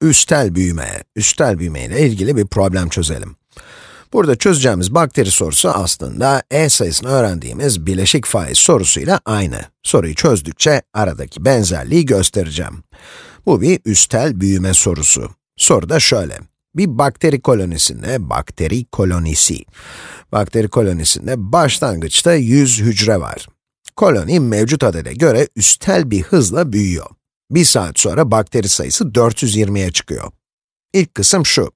üstel büyüme, üstel büyüme ile ilgili bir problem çözelim. Burada çözeceğimiz bakteri sorusu aslında e sayısını öğrendiğimiz bileşik faiz sorusuyla aynı. Soruyu çözdükçe aradaki benzerliği göstereceğim. Bu bir üstel büyüme sorusu. Soru da şöyle. Bir bakteri kolonisinde, bakteri kolonisi, bakteri kolonisinde başlangıçta 100 hücre var. Koloni mevcut adede göre üstel bir hızla büyüyor. Bir saat sonra bakteri sayısı 420'ye çıkıyor. İlk kısım şu.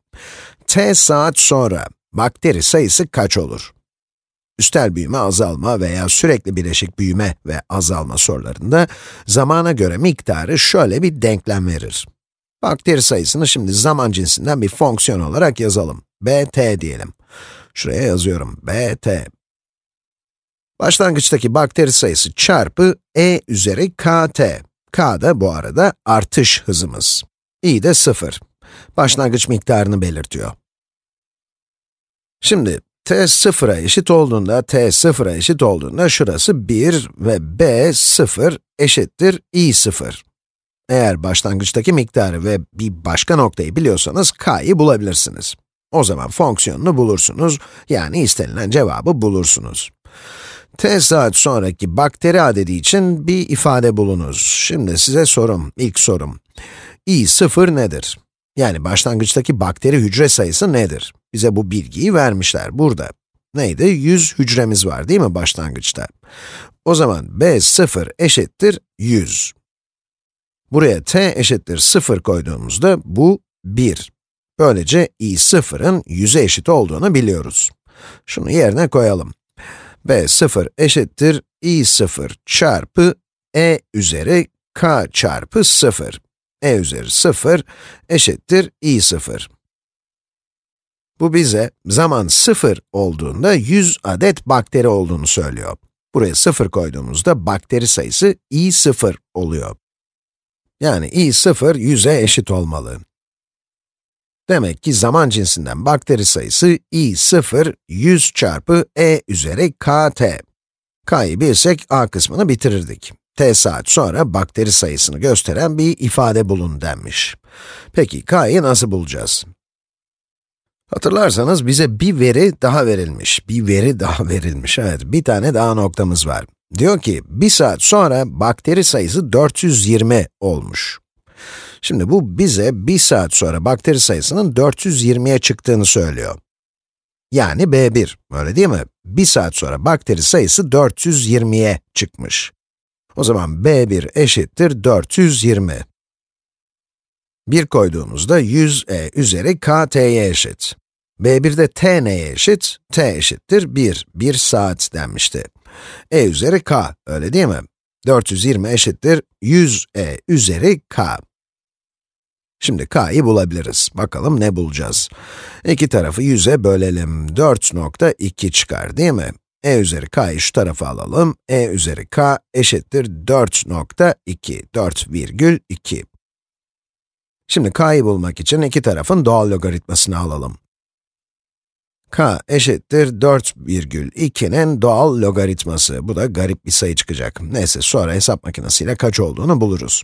t saat sonra bakteri sayısı kaç olur? Üstel büyüme, azalma veya sürekli bileşik büyüme ve azalma sorularında zamana göre miktarı şöyle bir denklem verir. Bakteri sayısını şimdi zaman cinsinden bir fonksiyon olarak yazalım. bt diyelim. Şuraya yazıyorum, bt. Başlangıçtaki bakteri sayısı çarpı e üzeri kt. K da bu arada artış hızımız. i de 0. Başlangıç miktarını belirtiyor. Şimdi t 0'a eşit olduğunda, t 0'a eşit olduğunda şurası 1 ve b 0 eşittir i 0. Eğer başlangıçtaki miktarı ve bir başka noktayı biliyorsanız k'yı bulabilirsiniz. O zaman fonksiyonunu bulursunuz, yani istenilen cevabı bulursunuz. T saat sonraki bakteri adedi için bir ifade bulunuz. Şimdi size sorum, ilk sorum. i 0 nedir? Yani başlangıçtaki bakteri hücre sayısı nedir? Bize bu bilgiyi vermişler burada. Neydi? 100 hücremiz var değil mi başlangıçta? O zaman b0 eşittir 100. Buraya t eşittir 0 koyduğumuzda bu 1. Böylece i0'ın 100'e eşit olduğunu biliyoruz. Şunu yerine koyalım. B0 eşittir i0 çarpı e üzeri k çarpı 0 e üzeri 0 eşittir i0. Bu bize zaman 0 olduğunda 100 adet bakteri olduğunu söylüyor. Buraya 0 koyduğumuzda bakteri sayısı i0 oluyor. Yani i0 100'e eşit olmalı. Demek ki zaman cinsinden bakteri sayısı i0 100 çarpı e üzeri kt. k'yı bilsek a kısmını bitirirdik t saat sonra bakteri sayısını gösteren bir ifade bulun denmiş. Peki k'yı nasıl bulacağız? Hatırlarsanız bize bir veri daha verilmiş, bir veri daha verilmiş, evet bir tane daha noktamız var. Diyor ki, bir saat sonra bakteri sayısı 420 olmuş. Şimdi bu bize bir saat sonra bakteri sayısının 420'ye çıktığını söylüyor. Yani B1, öyle değil mi? Bir saat sonra bakteri sayısı 420'ye çıkmış. O zaman b1 eşittir 420. 1 koyduğumuzda 100e üzeri kt'ye eşit. b1'de t neye eşit? t eşittir 1, 1 saat denmişti. e üzeri k, öyle değil mi? 420 eşittir 100e üzeri k. Şimdi k'yı bulabiliriz. Bakalım ne bulacağız? İki tarafı 100'e bölelim. 4.2 çıkar değil mi? e üzeri k'yı şu tarafa alalım. e üzeri k eşittir 4.2, 4,2. Şimdi k'yı bulmak için iki tarafın doğal logaritmasını alalım. k eşittir 4,2'nin doğal logaritması. Bu da garip bir sayı çıkacak. Neyse, sonra hesap makinesiyle kaç olduğunu buluruz.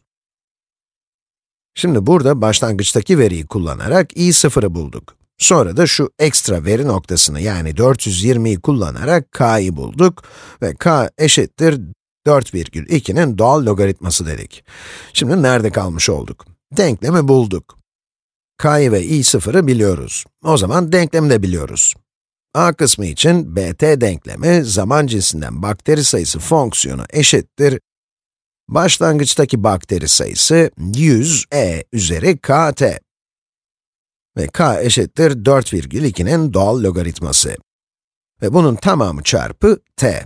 Şimdi burada başlangıçtaki veriyi kullanarak i0'ı bulduk. Sonra da şu ekstra veri noktasını yani 420'yi kullanarak k'yı bulduk ve k eşittir 4,2'nin doğal logaritması dedik. Şimdi nerede kalmış olduk? Denklemi bulduk. k'yı ve i0'ı biliyoruz. O zaman denklemi de biliyoruz. a kısmı için bt denklemi zaman cinsinden bakteri sayısı fonksiyonu eşittir başlangıçtaki bakteri sayısı 100 e üzeri kt ve k eşittir 4,2'nin doğal logaritması. Ve bunun tamamı çarpı t.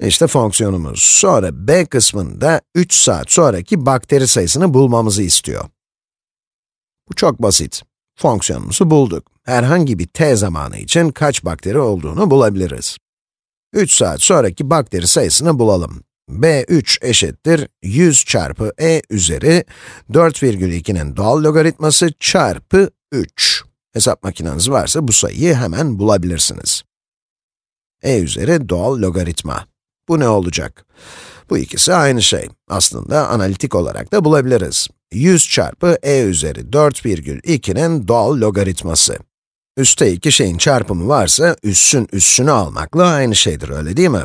İşte fonksiyonumuz. Sonra b kısmında 3 saat sonraki bakteri sayısını bulmamızı istiyor. Bu çok basit. Fonksiyonumuzu bulduk. Herhangi bir t zamanı için kaç bakteri olduğunu bulabiliriz. 3 saat sonraki bakteri sayısını bulalım b3 eşittir 100 çarpı e üzeri 4,2'nin doğal logaritması çarpı 3. Hesap makineniz varsa bu sayıyı hemen bulabilirsiniz. e üzeri doğal logaritma. Bu ne olacak? Bu ikisi aynı şey. Aslında analitik olarak da bulabiliriz. 100 çarpı e üzeri 4,2'nin doğal logaritması. Üste iki şeyin çarpımı varsa, üssün üssünü almakla aynı şeydir, öyle değil mi?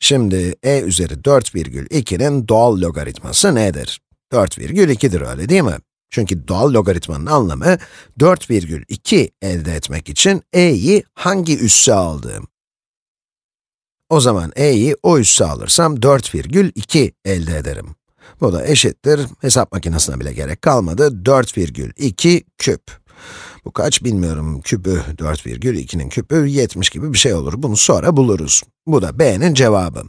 Şimdi e üzeri 4,2'nin doğal logaritması nedir? 4,2'dir, öyle değil mi? Çünkü doğal logaritmanın anlamı, 4,2 elde etmek için e'yi hangi üsse aldığım. O zaman e'yi o üsse alırsam 4,2 elde ederim. Bu da eşittir, hesap makinesine bile gerek kalmadı, 4,2 küp. Bu kaç bilmiyorum, küpü 4,2'nin küpü 70 gibi bir şey olur. Bunu sonra buluruz. Bu da b'nin cevabı.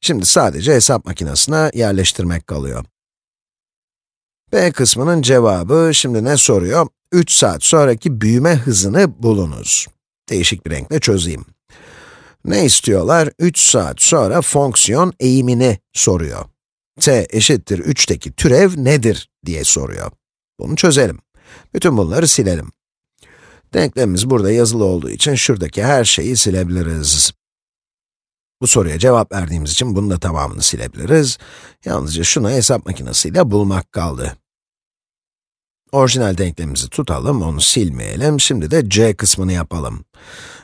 Şimdi sadece hesap makinesine yerleştirmek kalıyor. b kısmının cevabı şimdi ne soruyor? 3 saat sonraki büyüme hızını bulunuz. Değişik bir renkle çözeyim. Ne istiyorlar? 3 saat sonra fonksiyon eğimini soruyor. t eşittir 3'teki türev nedir diye soruyor. Bunu çözelim. Bütün bunları silelim. Denklemimiz burada yazılı olduğu için şuradaki her şeyi silebiliriz. Bu soruya cevap verdiğimiz için bunun da tamamını silebiliriz. Yalnızca şunu hesap makinesiyle bulmak kaldı. Orijinal denklemimizi tutalım, onu silmeyelim. Şimdi de c kısmını yapalım.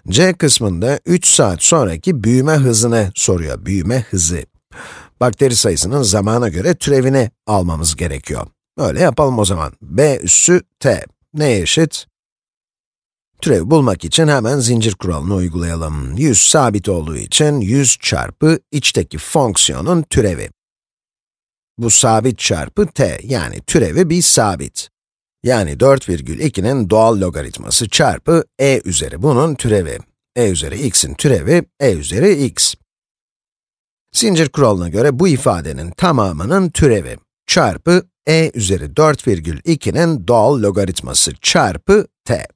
c kısmında 3 saat sonraki büyüme hızını soruyor, büyüme hızı. Bakteri sayısının zamana göre türevini almamız gerekiyor. Öyle yapalım o zaman. b üssü t. Neye eşit? Türevi bulmak için hemen zincir kuralını uygulayalım. 100 sabit olduğu için 100 çarpı içteki fonksiyonun türevi. Bu sabit çarpı t, yani türevi bir sabit. Yani 4,2'nin doğal logaritması çarpı e üzeri bunun türevi. e üzeri x'in türevi, e üzeri x. Zincir kuralına göre bu ifadenin tamamının türevi çarpı e üzeri 4,2'nin doğal logaritması çarpı t.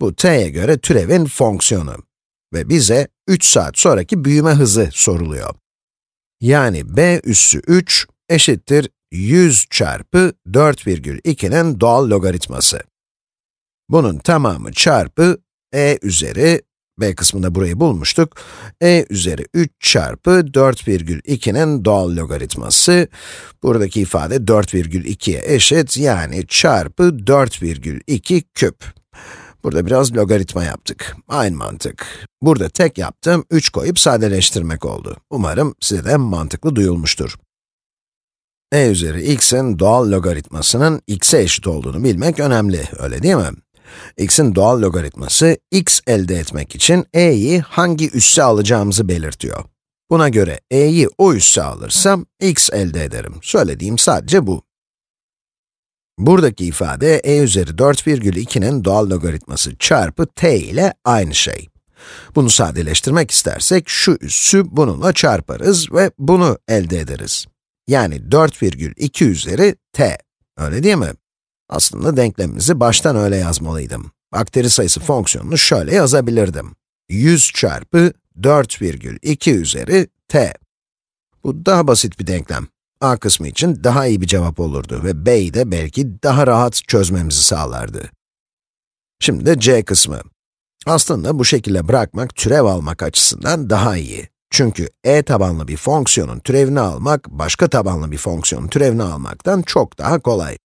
Bu t'ye göre türevin fonksiyonu ve bize 3 saat sonraki büyüme hızı soruluyor. Yani b üssü 3 eşittir 100 çarpı 4,2'nin doğal logaritması. Bunun tamamı çarpı e üzeri, b kısmında burayı bulmuştuk, e üzeri 3 çarpı 4,2'nin doğal logaritması. Buradaki ifade 4,2'ye eşit, yani çarpı 4,2 küp. Burada biraz logaritma yaptık. Aynı mantık. Burada tek yaptığım 3 koyup sadeleştirmek oldu. Umarım size de mantıklı duyulmuştur. e üzeri x'in doğal logaritmasının x'e eşit olduğunu bilmek önemli, öyle değil mi? x'in doğal logaritması, x elde etmek için e'yi hangi üsse alacağımızı belirtiyor. Buna göre e'yi o üsse alırsam, x elde ederim. Söylediğim sadece bu. Buradaki ifade e üzeri 4,2'nin doğal logaritması çarpı t ile aynı şey. Bunu sadeleştirmek istersek şu üssü bununla çarparız ve bunu elde ederiz. Yani 4,2 üzeri t. Öyle değil mi? Aslında denklemimizi baştan öyle yazmalıydım. Bakteri sayısı fonksiyonunu şöyle yazabilirdim. 100 çarpı 4,2 üzeri t. Bu daha basit bir denklem. A kısmı için daha iyi bir cevap olurdu ve b'yi de belki daha rahat çözmemizi sağlardı. Şimdi de c kısmı. Aslında bu şekilde bırakmak türev almak açısından daha iyi. Çünkü e tabanlı bir fonksiyonun türevini almak, başka tabanlı bir fonksiyonun türevini almaktan çok daha kolay.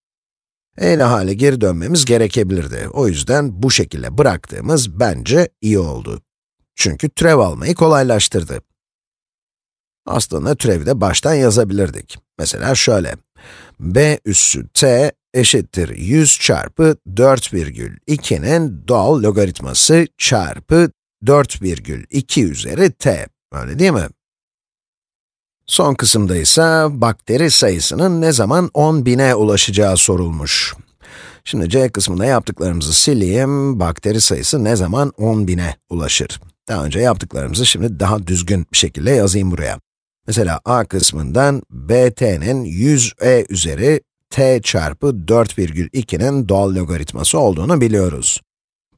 e ile hale geri dönmemiz gerekebilirdi. O yüzden bu şekilde bıraktığımız bence iyi oldu. Çünkü türev almayı kolaylaştırdı. Aslında türevi de baştan yazabilirdik. Mesela şöyle, b üssü t eşittir 100 çarpı 4,2'nin doğal logaritması çarpı 4,2 üzeri t. Öyle değil mi? Son kısımda ise bakteri sayısının ne zaman 10.000'e ulaşacağı sorulmuş. Şimdi c kısmında yaptıklarımızı sileyim. Bakteri sayısı ne zaman 10.000'e ulaşır? Daha önce yaptıklarımızı şimdi daha düzgün bir şekilde yazayım buraya. Mesela a kısmından bt'nin 100e üzeri t çarpı 4,2'nin doğal logaritması olduğunu biliyoruz.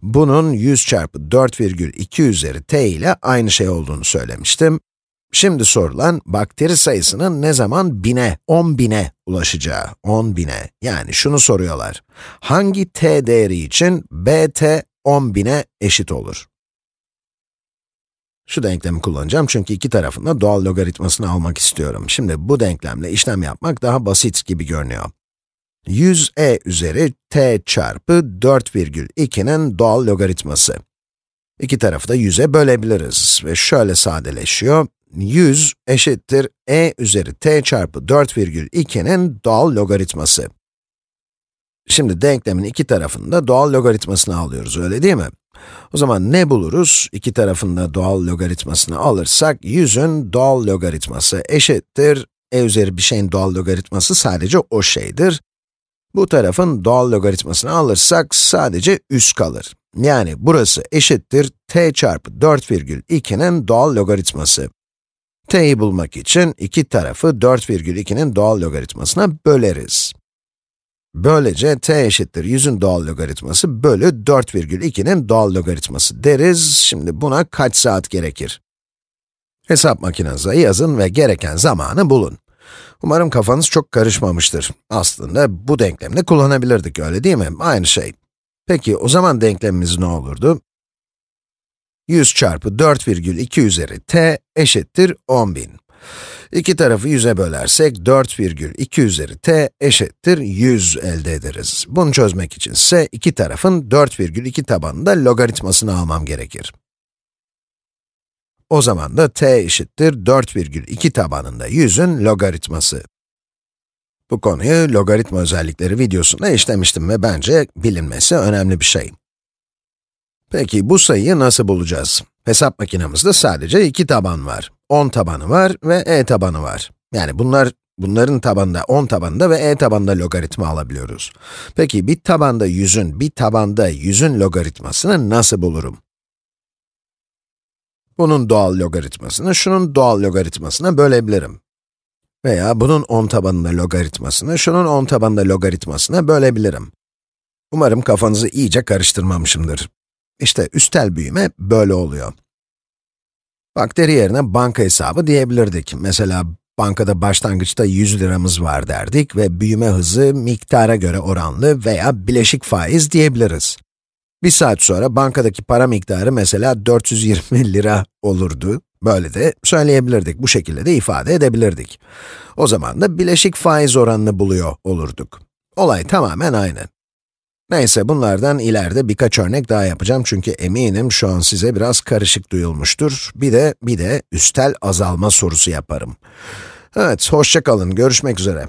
Bunun 100 çarpı 4,2 üzeri t ile aynı şey olduğunu söylemiştim. Şimdi sorulan, bakteri sayısının ne zaman bine, 10 bine ulaşacağı, 10 bine. Yani şunu soruyorlar, hangi t değeri için bt 10 bine eşit olur? Şu denklemi kullanacağım çünkü iki tarafında doğal logaritmasını almak istiyorum. Şimdi bu denklemle işlem yapmak daha basit gibi görünüyor. 100e üzeri t çarpı 4,2'nin doğal logaritması. İki tarafı da 100'e bölebiliriz ve şöyle sadeleşiyor. 100 eşittir e üzeri t çarpı 4,2'nin doğal logaritması. Şimdi denklemin iki tarafında doğal logaritmasını alıyoruz, öyle değil mi? O zaman ne buluruz? İki tarafında doğal logaritmasını alırsak, 100'ün doğal logaritması eşittir, e üzeri bir şeyin doğal logaritması sadece o şeydir. Bu tarafın doğal logaritmasını alırsak sadece üst kalır. Yani burası eşittir t çarpı 4,2'nin doğal logaritması. t'yi bulmak için iki tarafı 4,2'nin doğal logaritmasına böleriz. Böylece t eşittir 100'ün doğal logaritması bölü 4,2'nin doğal logaritması deriz. Şimdi buna kaç saat gerekir? Hesap makinenize yazın ve gereken zamanı bulun. Umarım kafanız çok karışmamıştır. Aslında bu denklemde kullanabilirdik, öyle değil mi? Aynı şey. Peki, o zaman denklemimiz ne olurdu? 100 çarpı 4,2 üzeri t eşittir 10.000. İki tarafı 100'e bölersek 4,2 üzeri t eşittir 100 elde ederiz. Bunu çözmek için ise iki tarafın 4,2 tabanında logaritmasını almam gerekir. O zaman da t eşittir 4,2 tabanında 100'ün logaritması. Bu konuyu logaritma özellikleri videosunda işlemiştim ve bence bilinmesi önemli bir şey. Peki bu sayıyı nasıl bulacağız? Hesap makinemizde sadece iki taban var. 10 tabanı var ve e tabanı var. Yani bunlar, bunların tabanında 10 tabanında ve e tabanında logaritma alabiliyoruz. Peki bir tabanda 100'ün, bir tabanda 100'ün logaritmasını nasıl bulurum? Bunun doğal logaritmasını şunun doğal logaritmasına bölebilirim. Veya bunun 10 tabanında logaritmasını şunun 10 tabanında logaritmasına bölebilirim. Umarım kafanızı iyice karıştırmamışımdır. İşte üstel büyüme böyle oluyor. Bakteri yerine banka hesabı diyebilirdik. Mesela bankada başlangıçta 100 liramız var derdik ve büyüme hızı miktara göre oranlı veya bileşik faiz diyebiliriz. Bir saat sonra bankadaki para miktarı mesela 420 lira olurdu. Böyle de söyleyebilirdik, bu şekilde de ifade edebilirdik. O zaman da bileşik faiz oranını buluyor olurduk. Olay tamamen aynı. Neyse, bunlardan ileride birkaç örnek daha yapacağım çünkü eminim şu an size biraz karışık duyulmuştur. Bir de, bir de üstel azalma sorusu yaparım. Evet, hoşça kalın, görüşmek üzere.